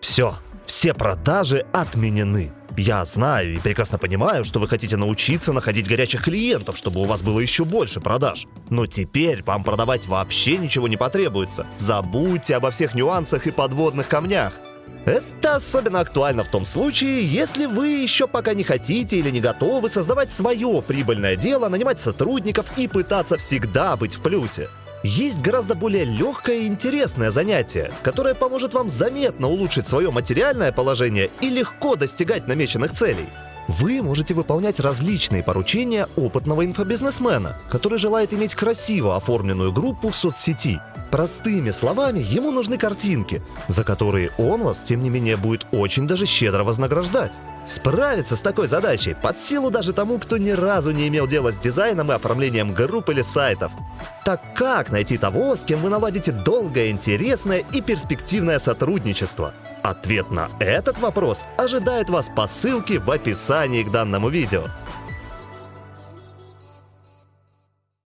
Все, все продажи отменены. Я знаю и прекрасно понимаю, что вы хотите научиться находить горячих клиентов, чтобы у вас было еще больше продаж. Но теперь вам продавать вообще ничего не потребуется. Забудьте обо всех нюансах и подводных камнях. Это особенно актуально в том случае, если вы еще пока не хотите или не готовы создавать свое прибыльное дело, нанимать сотрудников и пытаться всегда быть в плюсе. Есть гораздо более легкое и интересное занятие, которое поможет вам заметно улучшить свое материальное положение и легко достигать намеченных целей. Вы можете выполнять различные поручения опытного инфобизнесмена, который желает иметь красиво оформленную группу в соцсети. Простыми словами, ему нужны картинки, за которые он вас, тем не менее, будет очень даже щедро вознаграждать. Справиться с такой задачей под силу даже тому, кто ни разу не имел дела с дизайном и оформлением групп или сайтов. Так как найти того, с кем вы наладите долгое, интересное и перспективное сотрудничество? Ответ на этот вопрос ожидает вас по ссылке в описании к данному видео.